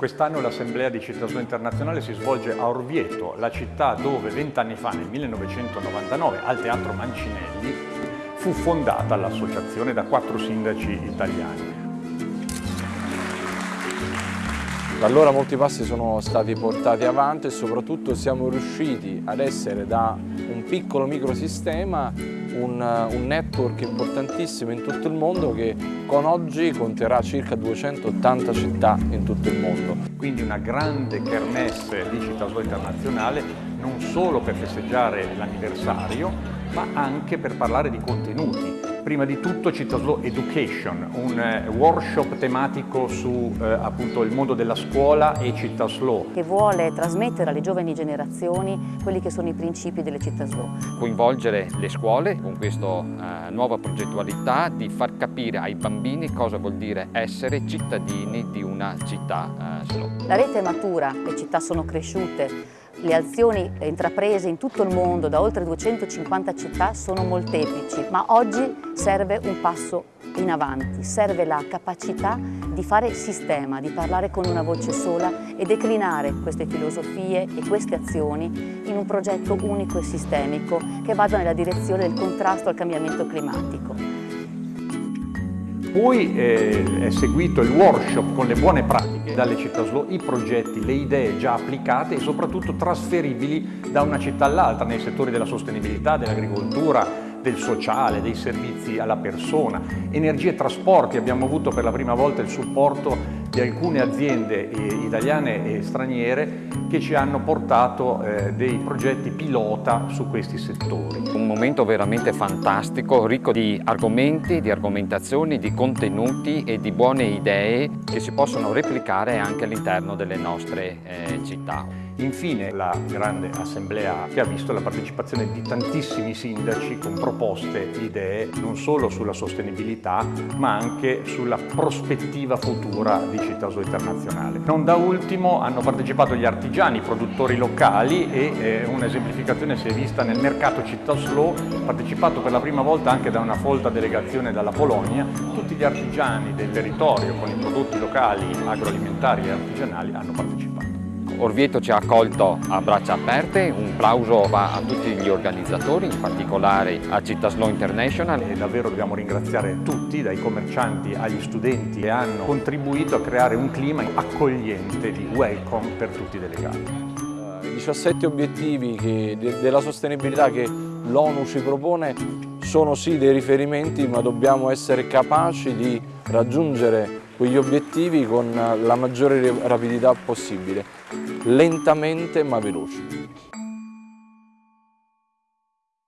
Quest'anno l'Assemblea di Cittadino Internazionale si svolge a Orvieto, la città dove vent'anni fa, nel 1999, al Teatro Mancinelli, fu fondata l'associazione da quattro sindaci italiani. Da allora molti passi sono stati portati avanti e soprattutto siamo riusciti ad essere da un piccolo microsistema un, un network importantissimo in tutto il mondo che con oggi conterà circa 280 città in tutto il mondo. Quindi una grande kermesse di Città Slow Internazionale non solo per festeggiare l'anniversario ma anche per parlare di contenuti prima di tutto Città Education, un eh, workshop tematico su eh, appunto il mondo della scuola e Città Slow. Che vuole trasmettere alle giovani generazioni quelli che sono i principi delle Città Slow. Coinvolgere le scuole con questa eh, nuova progettualità di far capire ai bambini cosa vuol dire essere cittadini di una città eh, slow. La rete è matura, le città sono cresciute, le azioni intraprese in tutto il mondo da oltre 250 città sono molteplici, ma oggi serve un passo in avanti, serve la capacità di fare sistema, di parlare con una voce sola e declinare queste filosofie e queste azioni in un progetto unico e sistemico che vada nella direzione del contrasto al cambiamento climatico. Poi eh, è seguito il workshop con le buone pratiche dalle città slow, i progetti, le idee già applicate e soprattutto trasferibili da una città all'altra nei settori della sostenibilità, dell'agricoltura, del sociale, dei servizi alla persona. Energie e trasporti, abbiamo avuto per la prima volta il supporto di alcune aziende eh, italiane e straniere che ci hanno portato eh, dei progetti pilota su questi settori. Un momento veramente fantastico, ricco di argomenti, di argomentazioni, di contenuti e di buone idee che si possono replicare anche all'interno delle nostre eh, città. Infine la grande assemblea che ha visto la partecipazione di tantissimi sindaci con proposte, idee non solo sulla sostenibilità ma anche sulla prospettiva futura di Città Zoo Internazionale. Non da ultimo hanno partecipato gli artigiani, i produttori locali e eh, un'esemplificazione si è vista nel mercato Città Slow, partecipato per la prima volta anche da una folta delegazione dalla Polonia. Tutti gli artigiani del territorio con i prodotti locali, agroalimentari e artigianali hanno partecipato. Orvieto ci ha accolto a braccia aperte, un plauso va a tutti gli organizzatori, in particolare a Città Slow International. E davvero dobbiamo ringraziare tutti, dai commercianti agli studenti che hanno contribuito a creare un clima accogliente di welcome per tutti i delegati. I 17 obiettivi che, della sostenibilità che l'ONU ci propone sono sì dei riferimenti ma dobbiamo essere capaci di raggiungere quegli obiettivi con la maggiore rapidità possibile, lentamente ma veloci.